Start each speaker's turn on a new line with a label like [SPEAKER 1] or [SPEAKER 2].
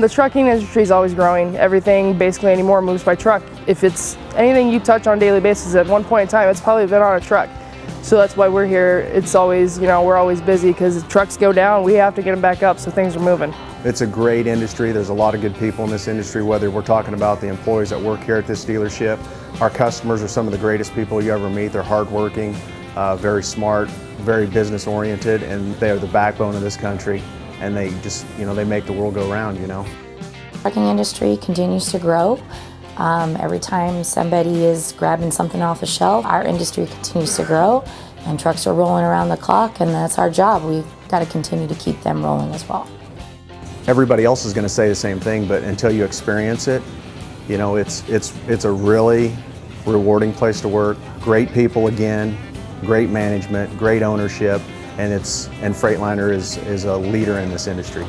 [SPEAKER 1] The trucking industry is always growing. Everything basically anymore moves by truck. If it's anything you touch on a daily basis at one point in time, it's probably been on a truck. So that's why we're here. It's always, you know, we're always busy because trucks go down, we have to get them back up so things are moving.
[SPEAKER 2] It's a great industry. There's a lot of good people in this industry, whether we're talking about the employees that work here at this dealership. Our customers are some of the greatest people you ever meet. They're hardworking, uh, very smart, very business oriented, and they are the backbone of this country. And they just, you know, they make the world go round, you know.
[SPEAKER 3] trucking industry continues to grow. Um, every time somebody is grabbing something off a shelf, our industry continues to grow and trucks are rolling around the clock and that's our job. We've got to continue to keep them rolling as well.
[SPEAKER 2] Everybody else is going to say the same thing, but until you experience it, you know, it's, it's, it's a really rewarding place to work. Great people again, great management, great ownership, and, it's, and Freightliner is, is a leader in this industry.